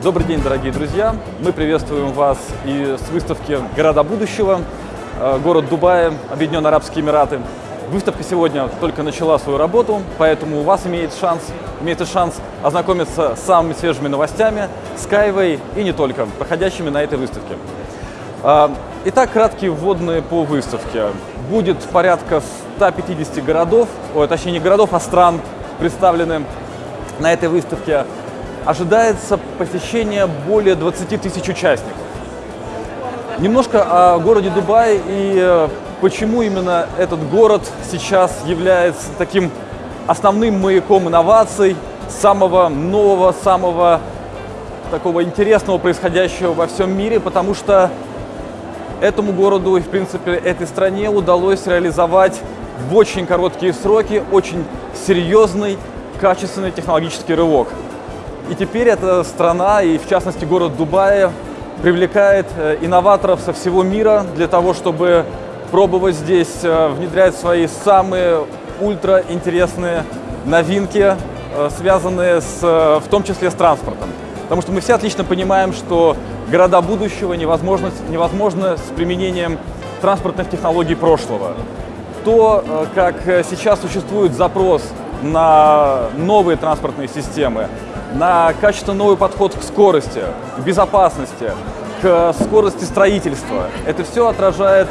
Добрый день, дорогие друзья! Мы приветствуем вас и с выставки «Города будущего», э, город Дубай, Объединенные Арабские Эмираты. Выставка сегодня только начала свою работу, поэтому у вас имеет шанс, имеется шанс ознакомиться с самыми свежими новостями, Skyway и не только, проходящими на этой выставке. А, итак, краткие вводные по выставке. Будет порядка 150 городов, ой, точнее не городов, а стран представлены на этой выставке ожидается посещение более 20 тысяч участников. Немножко о городе Дубай и э, почему именно этот город сейчас является таким основным маяком инноваций, самого нового, самого такого интересного происходящего во всем мире, потому что этому городу и, в принципе, этой стране удалось реализовать в очень короткие сроки очень серьезный, качественный технологический рывок. И теперь эта страна, и в частности город Дубая, привлекает э, инноваторов со всего мира для того, чтобы пробовать здесь э, внедрять свои самые ультра-интересные новинки, э, связанные с, в том числе с транспортом. Потому что мы все отлично понимаем, что города будущего невозможно, невозможно с применением транспортных технологий прошлого. То, как сейчас существует запрос на новые транспортные системы, на качественно новый подход к скорости, к безопасности, к скорости строительства. Это все отражает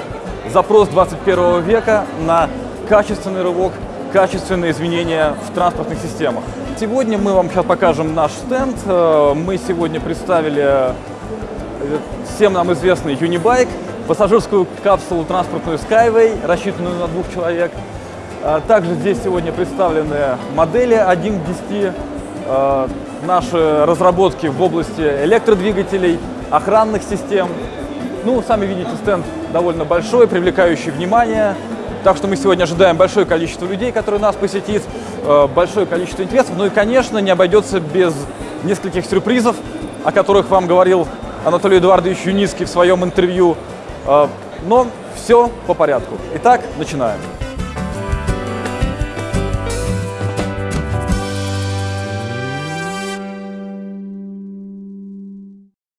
запрос 21 века на качественный рывок, качественные изменения в транспортных системах. Сегодня мы вам сейчас покажем наш стенд. Э, мы сегодня представили э, всем нам известный Unibike, пассажирскую капсулу транспортную Skyway, рассчитанную на двух человек. Э, также здесь сегодня представлены модели 1 к 10, наши разработки в области электродвигателей, охранных систем. Ну, сами видите, стенд довольно большой, привлекающий внимание. Так что мы сегодня ожидаем большое количество людей, которые нас посетит, э, большое количество интересов. Ну и, конечно, не обойдется без нескольких сюрпризов, о которых вам говорил Анатолий Эдуардович Юницкий в своем интервью. Э, но все по порядку. Итак, начинаем.